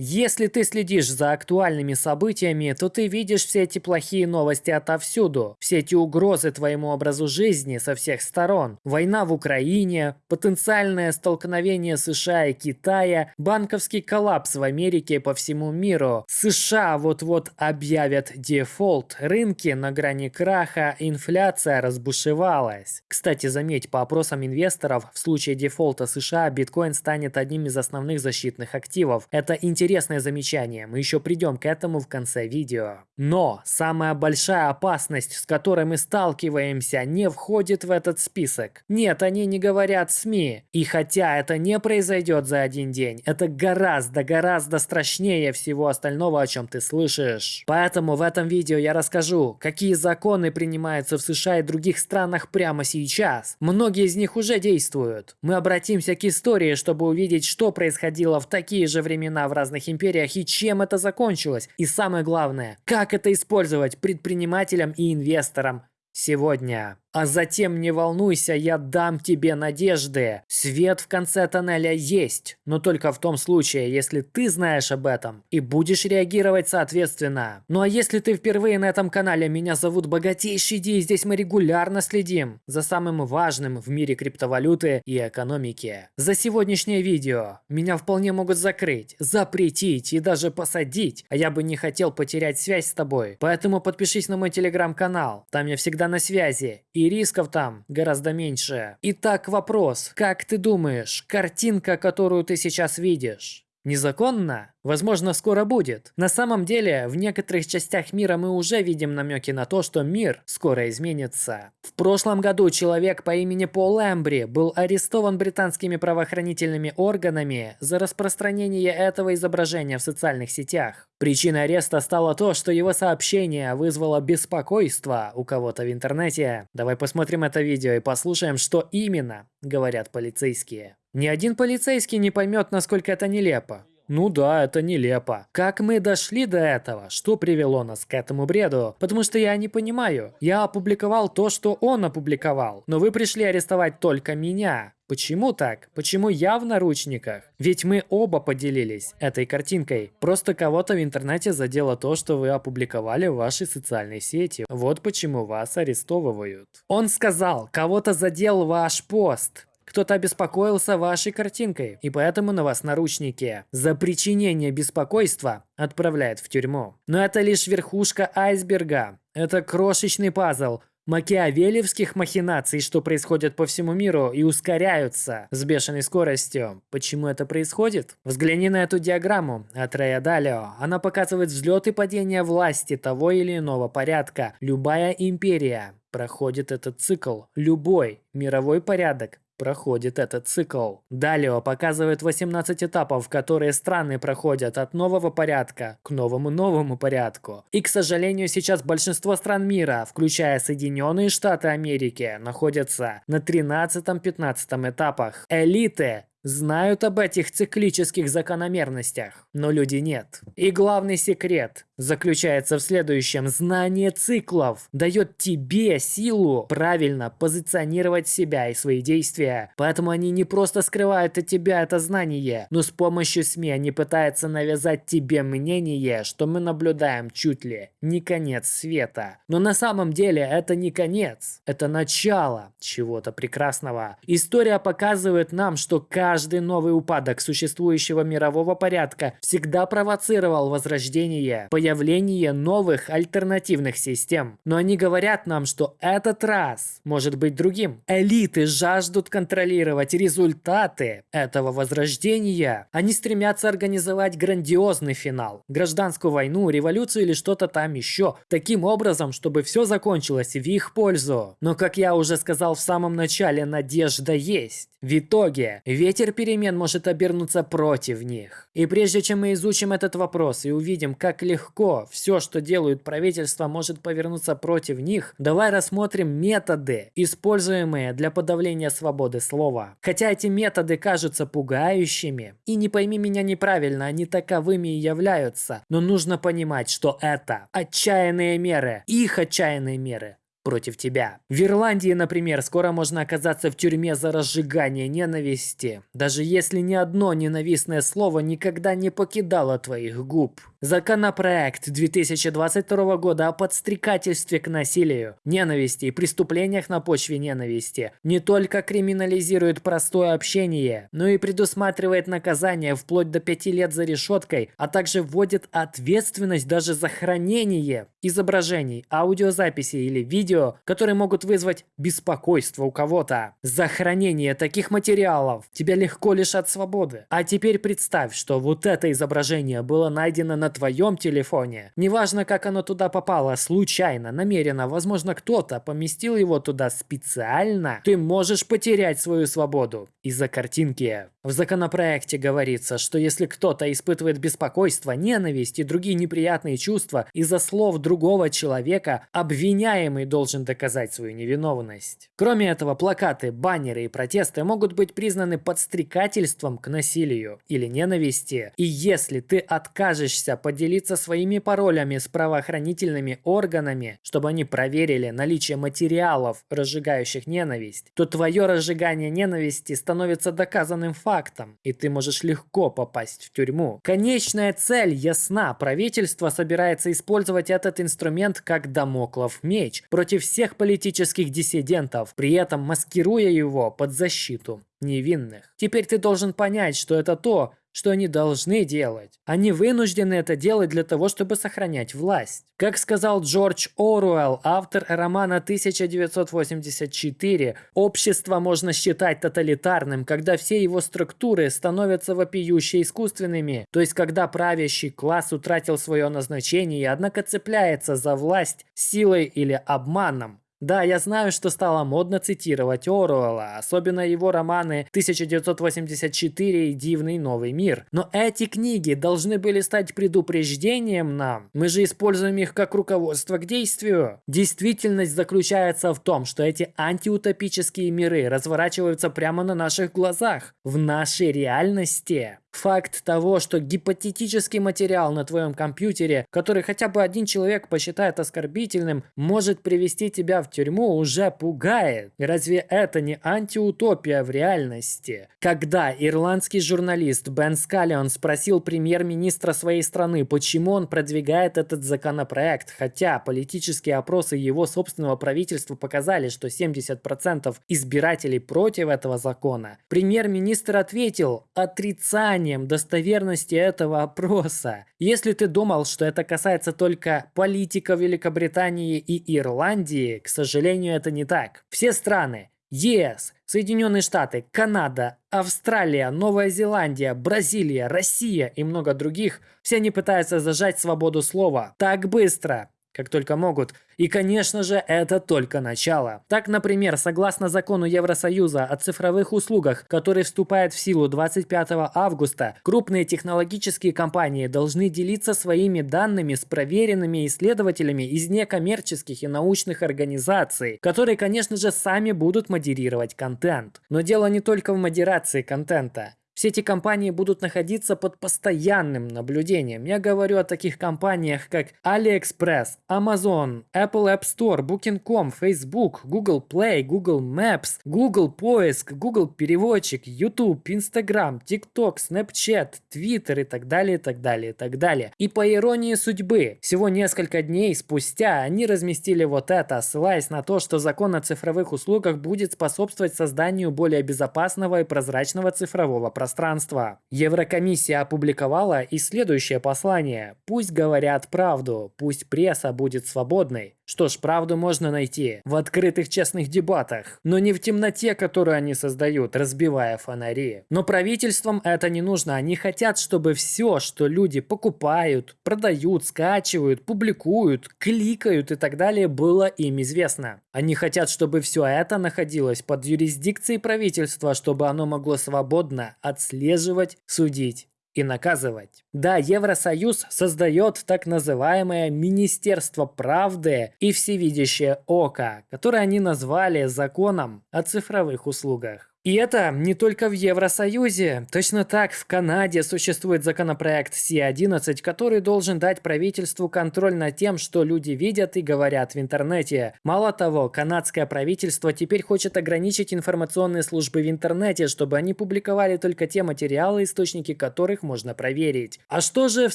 Если ты следишь за актуальными событиями, то ты видишь все эти плохие новости отовсюду, все эти угрозы твоему образу жизни со всех сторон. Война в Украине, потенциальное столкновение США и Китая, банковский коллапс в Америке и по всему миру. США вот-вот объявят дефолт, рынки на грани краха, инфляция разбушевалась. Кстати, заметь, по опросам инвесторов, в случае дефолта США биткоин станет одним из основных защитных активов. Это интересно интересное замечание, мы еще придем к этому в конце видео. Но самая большая опасность, с которой мы сталкиваемся, не входит в этот список. Нет, они не говорят СМИ. И хотя это не произойдет за один день, это гораздо-гораздо страшнее всего остального, о чем ты слышишь. Поэтому в этом видео я расскажу, какие законы принимаются в США и других странах прямо сейчас. Многие из них уже действуют. Мы обратимся к истории, чтобы увидеть, что происходило в такие же времена в разных разных империях и чем это закончилось. И самое главное, как это использовать предпринимателям и инвесторам сегодня. А затем не волнуйся, я дам тебе надежды. Свет в конце тоннеля есть, но только в том случае, если ты знаешь об этом и будешь реагировать соответственно. Ну а если ты впервые на этом канале, меня зовут Богатейший Ди, и здесь мы регулярно следим за самым важным в мире криптовалюты и экономики. За сегодняшнее видео меня вполне могут закрыть, запретить и даже посадить, а я бы не хотел потерять связь с тобой. Поэтому подпишись на мой телеграм-канал, там я всегда на связи и рисков там гораздо меньше. Итак, вопрос. Как ты думаешь, картинка, которую ты сейчас видишь, незаконна? Возможно, скоро будет. На самом деле, в некоторых частях мира мы уже видим намеки на то, что мир скоро изменится. В прошлом году человек по имени Пол Эмбри был арестован британскими правоохранительными органами за распространение этого изображения в социальных сетях. Причиной ареста стало то, что его сообщение вызвало беспокойство у кого-то в интернете. Давай посмотрим это видео и послушаем, что именно говорят полицейские. Ни один полицейский не поймет, насколько это нелепо. Ну да, это нелепо. Как мы дошли до этого? Что привело нас к этому бреду? Потому что я не понимаю. Я опубликовал то, что он опубликовал. Но вы пришли арестовать только меня. Почему так? Почему я в наручниках? Ведь мы оба поделились этой картинкой. Просто кого-то в интернете задело то, что вы опубликовали в вашей социальной сети. Вот почему вас арестовывают. Он сказал, кого-то задел ваш пост. Кто-то обеспокоился вашей картинкой, и поэтому на вас наручники. За причинение беспокойства отправляют в тюрьму. Но это лишь верхушка айсберга. Это крошечный пазл, макиавелевских махинаций, что происходят по всему миру и ускоряются с бешеной скоростью. Почему это происходит? Взгляни на эту диаграмму от Рея Далио. Она показывает взлет и падение власти того или иного порядка. Любая империя проходит этот цикл. Любой мировой порядок проходит этот цикл. Далее показывает 18 этапов, которые страны проходят от нового порядка к новому-новому порядку. И, к сожалению, сейчас большинство стран мира, включая Соединенные Штаты Америки, находятся на 13-15 этапах. Элиты знают об этих циклических закономерностях, но люди нет. И главный секрет заключается в следующем. Знание циклов дает тебе силу правильно позиционировать себя и свои действия. Поэтому они не просто скрывают от тебя это знание, но с помощью СМИ они пытаются навязать тебе мнение, что мы наблюдаем чуть ли не конец света. Но на самом деле это не конец, это начало чего-то прекрасного. История показывает нам, что каждый новый упадок существующего мирового порядка всегда провоцировал возрождение, появление новых альтернативных систем. Но они говорят нам, что этот раз может быть другим. Элиты жаждут контролировать результаты этого возрождения. Они стремятся организовать грандиозный финал. Гражданскую войну, революцию или что-то там еще. Таким образом, чтобы все закончилось в их пользу. Но, как я уже сказал в самом начале, надежда есть. В итоге, ветер перемен может обернуться против них. И прежде чем мы изучим этот вопрос и увидим, как легко легко все, что делают правительства, может повернуться против них, давай рассмотрим методы, используемые для подавления свободы слова. Хотя эти методы кажутся пугающими, и не пойми меня неправильно, они таковыми и являются, но нужно понимать, что это отчаянные меры, их отчаянные меры против тебя. В Ирландии, например, скоро можно оказаться в тюрьме за разжигание ненависти, даже если ни одно ненавистное слово никогда не покидало твоих губ. Законопроект 2022 года о подстрекательстве к насилию, ненависти и преступлениях на почве ненависти не только криминализирует простое общение, но и предусматривает наказание вплоть до 5 лет за решеткой, а также вводит ответственность даже за хранение изображений, аудиозаписи или видео, которые могут вызвать беспокойство у кого-то. За хранение таких материалов тебя легко лишат свободы. А теперь представь, что вот это изображение было найдено на твоем телефоне. Неважно, как оно туда попало, случайно, намеренно, возможно, кто-то поместил его туда специально, ты можешь потерять свою свободу из-за картинки. В законопроекте говорится, что если кто-то испытывает беспокойство, ненависть и другие неприятные чувства из-за слов другого человека, обвиняемый должен доказать свою невиновность. Кроме этого, плакаты, баннеры и протесты могут быть признаны подстрекательством к насилию или ненависти. И если ты откажешься поделиться своими паролями с правоохранительными органами, чтобы они проверили наличие материалов, разжигающих ненависть, то твое разжигание ненависти становится доказанным фактом фактом, и ты можешь легко попасть в тюрьму. Конечная цель ясна. Правительство собирается использовать этот инструмент как домоклов меч против всех политических диссидентов, при этом маскируя его под защиту невинных. Теперь ты должен понять, что это то, что они должны делать. Они вынуждены это делать для того, чтобы сохранять власть. Как сказал Джордж Оруэлл, автор романа 1984, общество можно считать тоталитарным, когда все его структуры становятся вопиюще искусственными, то есть когда правящий класс утратил свое назначение, однако цепляется за власть силой или обманом. Да, я знаю, что стало модно цитировать Оруэлла, особенно его романы 1984 и Дивный новый мир. Но эти книги должны были стать предупреждением нам. Мы же используем их как руководство к действию. Действительность заключается в том, что эти антиутопические миры разворачиваются прямо на наших глазах, в нашей реальности. Факт того, что гипотетический материал на твоем компьютере, который хотя бы один человек посчитает оскорбительным, может привести тебя в тюрьму, уже пугает. Разве это не антиутопия в реальности? Когда ирландский журналист Бен Скаллион спросил премьер-министра своей страны, почему он продвигает этот законопроект, хотя политические опросы его собственного правительства показали, что 70% избирателей против этого закона, премьер-министр ответил отрицание сомнением достоверности этого опроса. Если ты думал, что это касается только политиков Великобритании и Ирландии, к сожалению, это не так. Все страны ЕС, Соединенные Штаты, Канада, Австралия, Новая Зеландия, Бразилия, Россия и много других, все они пытаются зажать свободу слова так быстро, как только могут. И, конечно же, это только начало. Так, например, согласно закону Евросоюза о цифровых услугах, который вступает в силу 25 августа, крупные технологические компании должны делиться своими данными с проверенными исследователями из некоммерческих и научных организаций, которые, конечно же, сами будут модерировать контент. Но дело не только в модерации контента. Все эти компании будут находиться под постоянным наблюдением. Я говорю о таких компаниях, как AliExpress, Amazon, Apple App Store, Booking.com, Facebook, Google Play, Google Maps, Google Поиск, Google Переводчик, YouTube, Instagram, TikTok, Snapchat, Twitter и так далее, и так далее, и так далее. И по иронии судьбы, всего несколько дней спустя они разместили вот это, ссылаясь на то, что закон о цифровых услугах будет способствовать созданию более безопасного и прозрачного цифрового пространства пространства. Еврокомиссия опубликовала и следующее послание. Пусть говорят правду, пусть пресса будет свободной. Что ж, правду можно найти в открытых честных дебатах, но не в темноте, которую они создают, разбивая фонари. Но правительствам это не нужно, они хотят, чтобы все, что люди покупают, продают, скачивают, публикуют, кликают и так далее, было им известно. Они хотят, чтобы все это находилось под юрисдикцией правительства, чтобы оно могло свободно отслеживать, судить и наказывать. Да, Евросоюз создает так называемое Министерство правды и всевидящее око, которое они назвали законом о цифровых услугах. И это не только в Евросоюзе. Точно так в Канаде существует законопроект C11, который должен дать правительству контроль над тем, что люди видят и говорят в интернете. Мало того, канадское правительство теперь хочет ограничить информационные службы в интернете, чтобы они публиковали только те материалы, источники которых можно проверить. А что же в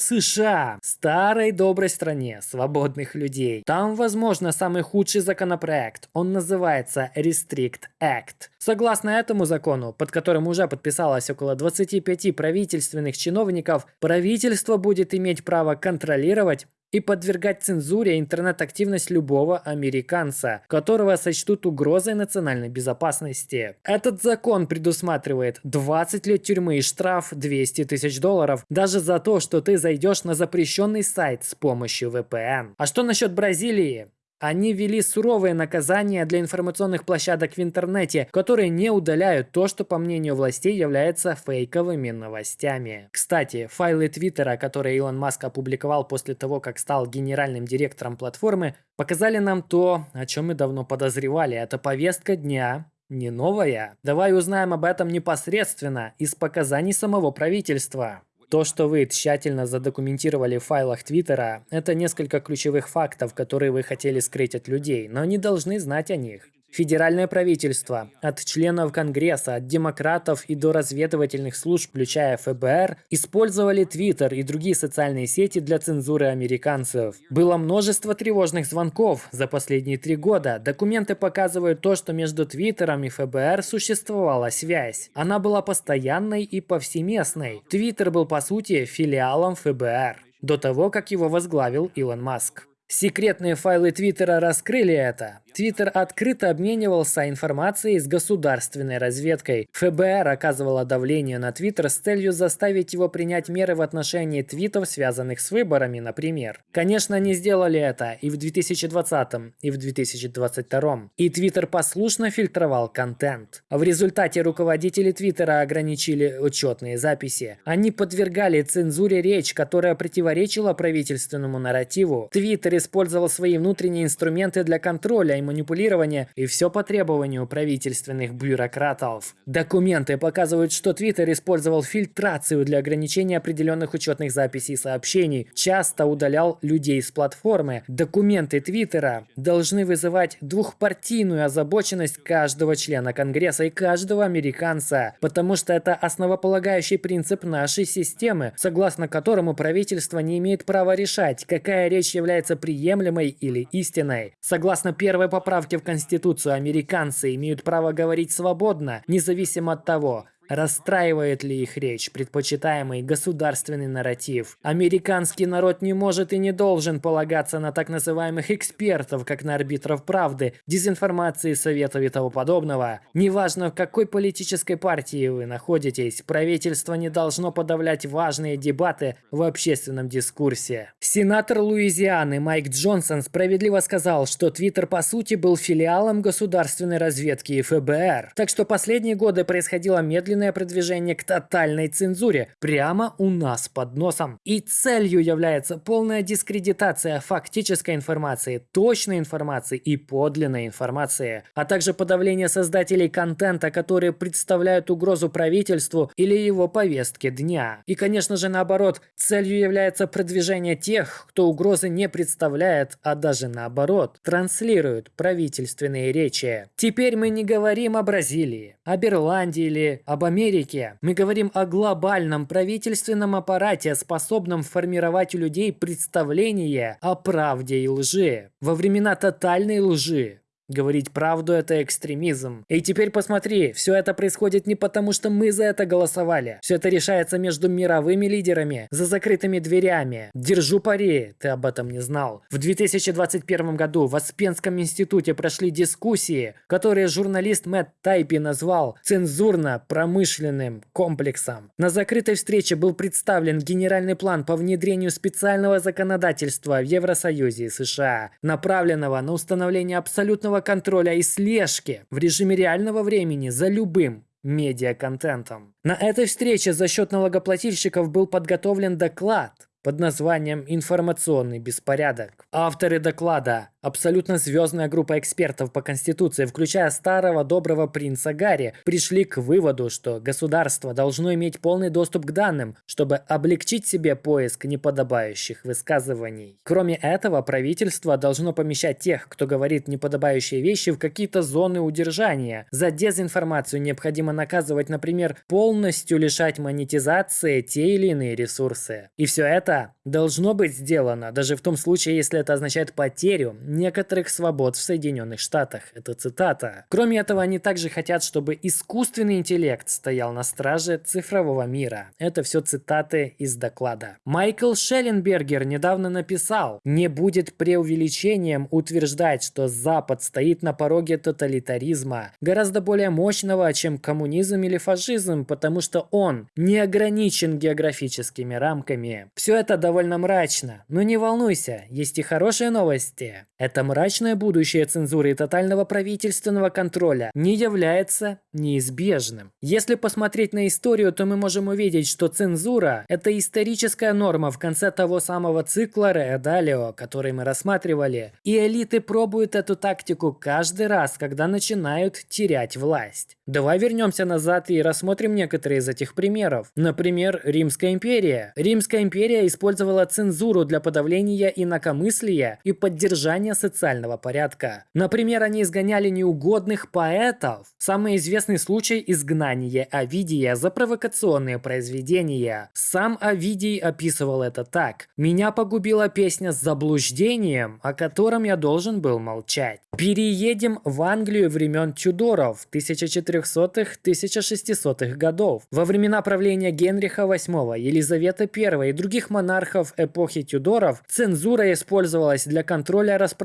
США? Старой доброй стране свободных людей. Там, возможно, самый худший законопроект. Он называется Restrict Act. Согласно этому закону, под которым уже подписалось около 25 правительственных чиновников, правительство будет иметь право контролировать и подвергать цензуре интернет-активность любого американца, которого сочтут угрозой национальной безопасности. Этот закон предусматривает 20 лет тюрьмы и штраф 200 тысяч долларов даже за то, что ты зайдешь на запрещенный сайт с помощью VPN. А что насчет Бразилии? Они ввели суровые наказания для информационных площадок в интернете, которые не удаляют то, что, по мнению властей, является фейковыми новостями. Кстати, файлы Твиттера, которые Илон Маск опубликовал после того, как стал генеральным директором платформы, показали нам то, о чем мы давно подозревали. Это повестка дня, не новая. Давай узнаем об этом непосредственно из показаний самого правительства. То, что вы тщательно задокументировали в файлах Твиттера, это несколько ключевых фактов, которые вы хотели скрыть от людей, но не должны знать о них. Федеральное правительство, от членов Конгресса, от демократов и до разведывательных служб, включая ФБР, использовали Твиттер и другие социальные сети для цензуры американцев. Было множество тревожных звонков за последние три года. Документы показывают то, что между Твиттером и ФБР существовала связь. Она была постоянной и повсеместной. Твиттер был по сути филиалом ФБР до того, как его возглавил Илон Маск. Секретные файлы Твиттера раскрыли это. Твиттер открыто обменивался информацией с государственной разведкой. ФБР оказывало давление на Твиттер с целью заставить его принять меры в отношении твитов, связанных с выборами, например. Конечно, они сделали это и в 2020, и в 2022. И Твиттер послушно фильтровал контент. В результате руководители Твиттера ограничили учетные записи. Они подвергали цензуре речь, которая противоречила правительственному нарративу. Твиттер использовал свои внутренние инструменты для контроля манипулирования, и все по требованию правительственных бюрократов. Документы показывают, что Твиттер использовал фильтрацию для ограничения определенных учетных записей и сообщений, часто удалял людей с платформы. Документы Твиттера должны вызывать двухпартийную озабоченность каждого члена Конгресса и каждого американца, потому что это основополагающий принцип нашей системы, согласно которому правительство не имеет права решать, какая речь является приемлемой или истинной. Согласно первой поправке в Конституцию американцы имеют право говорить свободно, независимо от того, Расстраивает ли их речь, предпочитаемый государственный нарратив? Американский народ не может и не должен полагаться на так называемых экспертов, как на арбитров правды, дезинформации, советов и того подобного. Неважно, в какой политической партии вы находитесь, правительство не должно подавлять важные дебаты в общественном дискурсе. Сенатор Луизианы Майк Джонсон справедливо сказал, что Твиттер по сути был филиалом государственной разведки и ФБР. Так что последние годы происходило медленно медленное продвижение к тотальной цензуре прямо у нас под носом. И целью является полная дискредитация фактической информации, точной информации и подлинной информации, а также подавление создателей контента, которые представляют угрозу правительству или его повестке дня. И, конечно же, наоборот, целью является продвижение тех, кто угрозы не представляет, а даже наоборот, транслирует правительственные речи. Теперь мы не говорим о Бразилии, об Ирландии или об Америке. Мы говорим о глобальном правительственном аппарате, способном формировать у людей представление о правде и лжи. Во времена тотальной лжи Говорить правду – это экстремизм. И теперь посмотри, все это происходит не потому, что мы за это голосовали. Все это решается между мировыми лидерами, за закрытыми дверями. Держу пари, ты об этом не знал. В 2021 году в Аспенском институте прошли дискуссии, которые журналист Мэтт Тайпи назвал цензурно-промышленным комплексом. На закрытой встрече был представлен генеральный план по внедрению специального законодательства в Евросоюзе и США, направленного на установление абсолютного полного контроля и слежки в режиме реального времени за любым медиаконтентом. На этой встрече за счет налогоплательщиков был подготовлен доклад под названием «Информационный беспорядок». Авторы доклада Абсолютно звездная группа экспертов по Конституции, включая старого доброго принца Гарри, пришли к выводу, что государство должно иметь полный доступ к данным, чтобы облегчить себе поиск неподобающих высказываний. Кроме этого, правительство должно помещать тех, кто говорит неподобающие вещи, в какие-то зоны удержания. За дезинформацию необходимо наказывать, например, полностью лишать монетизации те или иные ресурсы. И все это должно быть сделано, даже в том случае, если это означает потерю некоторых свобод в Соединенных Штатах. Это цитата. Кроме этого, они также хотят, чтобы искусственный интеллект стоял на страже цифрового мира. Это все цитаты из доклада. Майкл Шелленбергер недавно написал, не будет преувеличением утверждать, что Запад стоит на пороге тоталитаризма, гораздо более мощного, чем коммунизм или фашизм, потому что он не ограничен географическими рамками. Все это довольно мрачно, но не волнуйся, есть и хорошие новости. Это мрачное будущее цензуры и тотального правительственного контроля не является неизбежным. Если посмотреть на историю, то мы можем увидеть, что цензура – это историческая норма в конце того самого цикла Реа Далио, который мы рассматривали. И элиты пробуют эту тактику каждый раз, когда начинают терять власть. Давай вернемся назад и рассмотрим некоторые из этих примеров. Например, Римская империя. Римская империя использовала цензуру для подавления инакомыслия и поддержания социального порядка. Например, они изгоняли неугодных поэтов. Самый известный случай – изгнание Овидия за провокационные произведения. Сам Овидий описывал это так. «Меня погубила песня с заблуждением, о котором я должен был молчать». Переедем в Англию времен Тюдоров 1400-1600-х годов. Во времена правления Генриха VIII, Елизаветы I и других монархов эпохи Тюдоров цензура использовалась для контроля распространения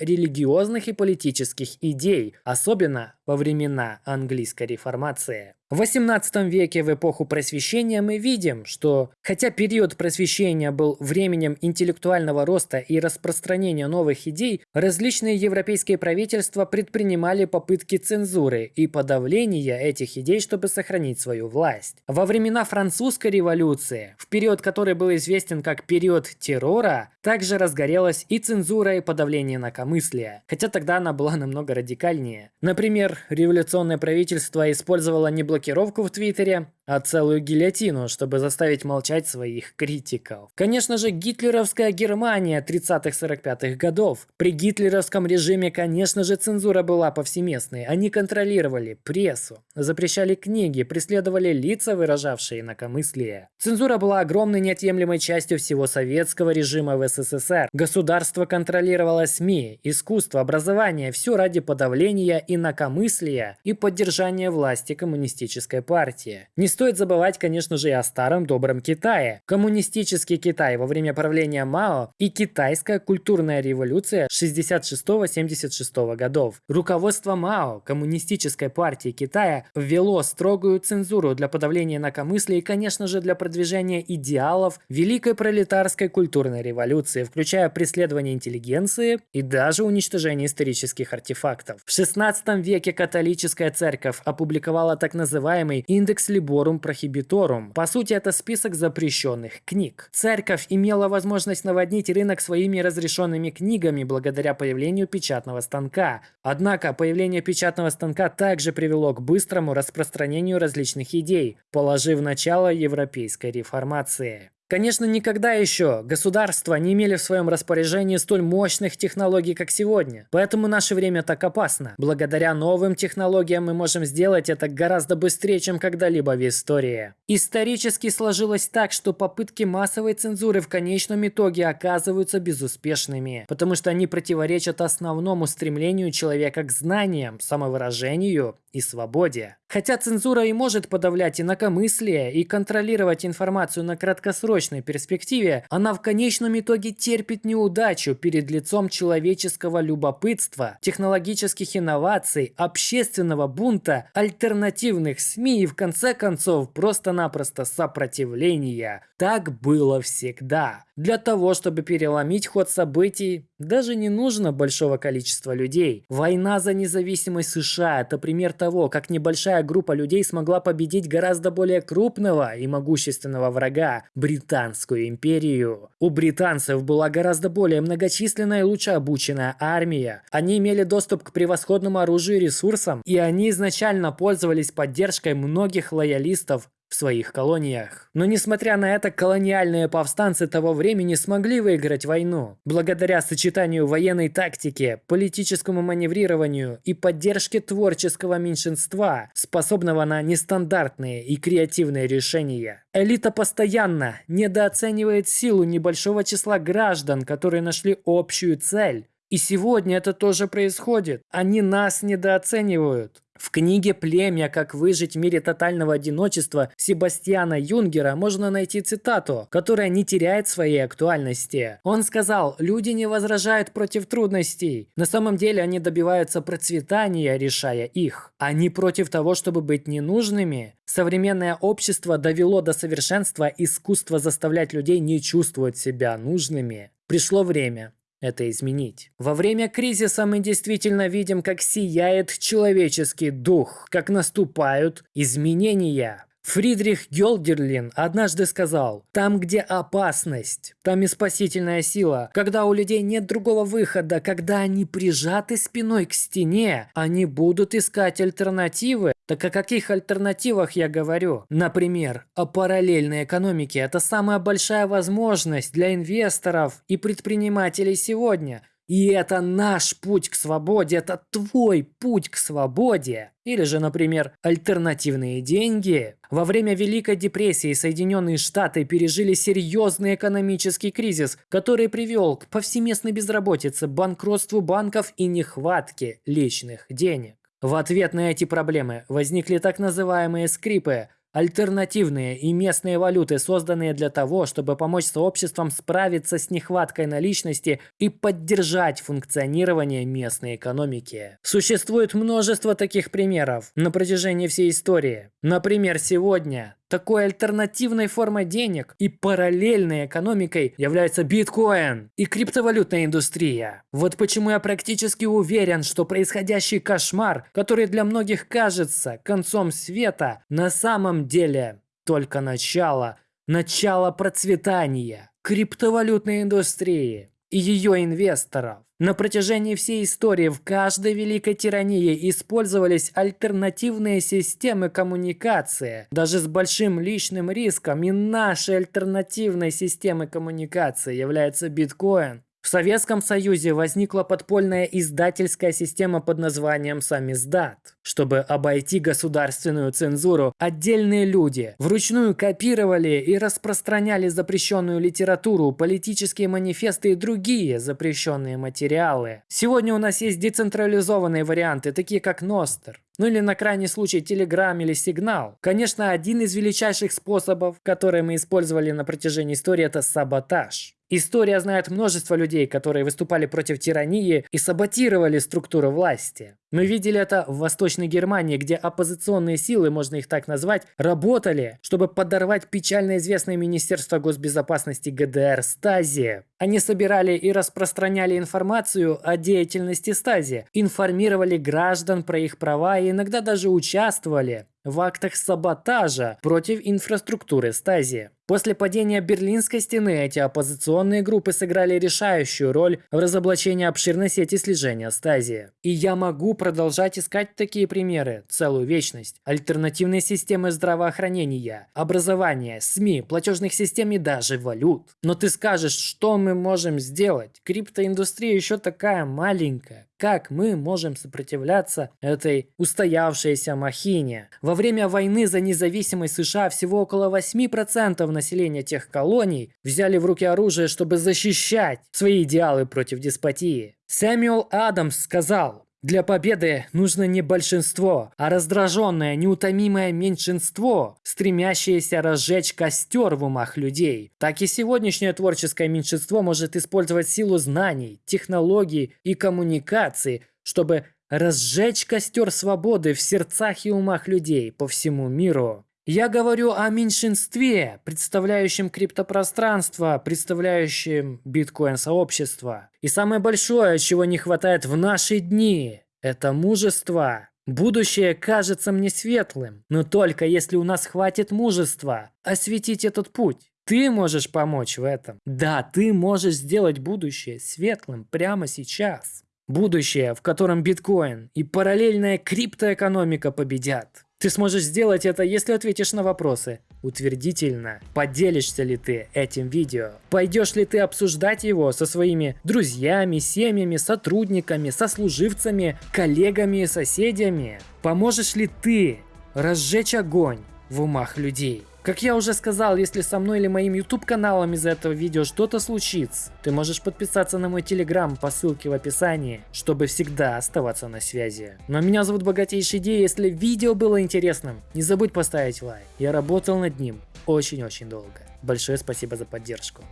религиозных и политических идей, особенно во времена английской реформации. В XVIII веке в эпоху просвещения мы видим, что хотя период просвещения был временем интеллектуального роста и распространения новых идей, различные европейские правительства предпринимали попытки цензуры и подавления этих идей, чтобы сохранить свою власть. Во времена французской революции, в период, который был известен как период террора, также разгорелась и цензура и подавление инакомыслия, хотя тогда она была намного радикальнее. Например, революционное правительство использовало не блокировку в Твиттере, а целую гильотину, чтобы заставить молчать своих критиков. Конечно же, гитлеровская Германия 30-45-х годов. При гитлеровском режиме, конечно же, цензура была повсеместной. Они контролировали прессу, запрещали книги, преследовали лица, выражавшие инакомыслие. Цензура была огромной неотъемлемой частью всего советского режима в СССР. Государство контролировало СМИ, искусство, образование, все ради подавления инакомыслия и поддержания власти коммунистической партии. Не стоит забывать, конечно же, и о старом добром Китае. Коммунистический Китай во время правления Мао и китайская культурная революция 66-76 годов. Руководство Мао, коммунистической партии Китая, ввело строгую цензуру для подавления инакомыслия и, конечно же, для продвижения идеалов Великой пролетарской культурной революции, включая преследование интеллигенции и даже уничтожение исторических артефактов. В 16 веке католическая церковь опубликовала так называемый индекс Liborum Prohibitorum. По сути, это список запрещенных книг. Церковь имела возможность наводнить рынок своими разрешенными книгами благодаря появлению печатного станка. Однако появление печатного станка также привело к быстрому распространению различных идей, положив начало европейской реформации. Конечно, никогда еще государства не имели в своем распоряжении столь мощных технологий, как сегодня. Поэтому наше время так опасно. Благодаря новым технологиям мы можем сделать это гораздо быстрее, чем когда-либо в истории. Исторически сложилось так, что попытки массовой цензуры в конечном итоге оказываются безуспешными, потому что они противоречат основному стремлению человека к знаниям, самовыражению и свободе. Хотя цензура и может подавлять инакомыслие и контролировать информацию на краткосрочной перспективе, она в конечном итоге терпит неудачу перед лицом человеческого любопытства, технологических инноваций, общественного бунта, альтернативных СМИ и в конце концов просто-напросто сопротивления. Так было всегда. Для того, чтобы переломить ход событий, даже не нужно большого количества людей. Война за независимость США – это пример того, как небольшая небольшая группа людей смогла победить гораздо более крупного и могущественного врага – Британскую империю. У британцев была гораздо более многочисленная и лучше обученная армия. Они имели доступ к превосходному оружию и ресурсам, и они изначально пользовались поддержкой многих лоялистов в своих колониях. Но несмотря на это, колониальные повстанцы того времени смогли выиграть войну. Благодаря сочетанию военной тактики, политическому маневрированию и поддержке творческого меньшинства, способного на нестандартные и креативные решения. Элита постоянно недооценивает силу небольшого числа граждан, которые нашли общую цель. И сегодня это тоже происходит. Они нас недооценивают. В книге «Племя. Как выжить в мире тотального одиночества» Себастьяна Юнгера можно найти цитату, которая не теряет своей актуальности. Он сказал, люди не возражают против трудностей. На самом деле они добиваются процветания, решая их. Они против того, чтобы быть ненужными. Современное общество довело до совершенства искусство заставлять людей не чувствовать себя нужными. Пришло время это изменить. Во время кризиса мы действительно видим, как сияет человеческий дух, как наступают изменения. Фридрих Гёлдерлин однажды сказал, «Там, где опасность, там и спасительная сила. Когда у людей нет другого выхода, когда они прижаты спиной к стене, они будут искать альтернативы. Так о каких альтернативах я говорю? Например, о параллельной экономике. Это самая большая возможность для инвесторов и предпринимателей сегодня – и это наш путь к свободе, это твой путь к свободе. Или же, например, альтернативные деньги. Во время Великой депрессии Соединенные Штаты пережили серьезный экономический кризис, который привел к повсеместной безработице, банкротству банков и нехватке личных денег. В ответ на эти проблемы возникли так называемые скрипы – Альтернативные и местные валюты, созданные для того, чтобы помочь сообществам справиться с нехваткой наличности и поддержать функционирование местной экономики. Существует множество таких примеров на протяжении всей истории. Например, сегодня такой альтернативной формой денег и параллельной экономикой является биткоин и криптовалютная индустрия. Вот почему я практически уверен, что происходящий кошмар, который для многих кажется концом света, на самом деле только начало, начало процветания криптовалютной индустрии и ее инвесторов. На протяжении всей истории в каждой великой тирании использовались альтернативные системы коммуникации, даже с большим личным риском, и нашей альтернативной системой коммуникации является биткоин. В Советском Союзе возникла подпольная издательская система под названием «Самиздат». Чтобы обойти государственную цензуру, отдельные люди вручную копировали и распространяли запрещенную литературу, политические манифесты и другие запрещенные материалы. Сегодня у нас есть децентрализованные варианты, такие как Ностер. Ну или на крайний случай Telegram или Сигнал. Конечно, один из величайших способов, которые мы использовали на протяжении истории, это саботаж. История знает множество людей, которые выступали против тирании и саботировали структуру власти. Мы видели это в Восточной Германии, где оппозиционные силы, можно их так назвать, работали, чтобы подорвать печально известное Министерство госбезопасности ГДР Стази. Они собирали и распространяли информацию о деятельности Стази, информировали граждан про их права и иногда даже участвовали в актах саботажа против инфраструктуры Стази. После падения Берлинской стены эти оппозиционные группы сыграли решающую роль в разоблачении обширной сети слежения Стази. И я могу продолжать искать такие примеры целую вечность. Альтернативные системы здравоохранения, образования, СМИ, платежных систем и даже валют. Но ты скажешь, что мы можем сделать? Криптоиндустрия еще такая маленькая как мы можем сопротивляться этой устоявшейся махине. Во время войны за независимость США всего около 8% населения тех колоний взяли в руки оружие, чтобы защищать свои идеалы против деспотии. Сэмюэл Адамс сказал, для победы нужно не большинство, а раздраженное, неутомимое меньшинство, стремящееся разжечь костер в умах людей. Так и сегодняшнее творческое меньшинство может использовать силу знаний, технологий и коммуникаций, чтобы разжечь костер свободы в сердцах и умах людей по всему миру. Я говорю о меньшинстве, представляющем криптопространство, представляющем биткоин-сообщество. И самое большое, чего не хватает в наши дни, это мужество. Будущее кажется мне светлым, но только если у нас хватит мужества осветить этот путь. Ты можешь помочь в этом. Да, ты можешь сделать будущее светлым прямо сейчас. Будущее, в котором биткоин и параллельная криптоэкономика победят. Ты сможешь сделать это, если ответишь на вопросы. Утвердительно. Поделишься ли ты этим видео? Пойдешь ли ты обсуждать его со своими друзьями, семьями, сотрудниками, сослуживцами, коллегами и соседями? Поможешь ли ты разжечь огонь в умах людей? Как я уже сказал, если со мной или моим YouTube каналом из этого видео что-то случится, ты можешь подписаться на мой Telegram по ссылке в описании, чтобы всегда оставаться на связи. Но меня зовут Богатейший Ди, если видео было интересным, не забудь поставить лайк. Я работал над ним очень-очень долго. Большое спасибо за поддержку.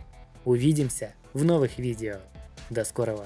Увидимся в новых видео. До скорого.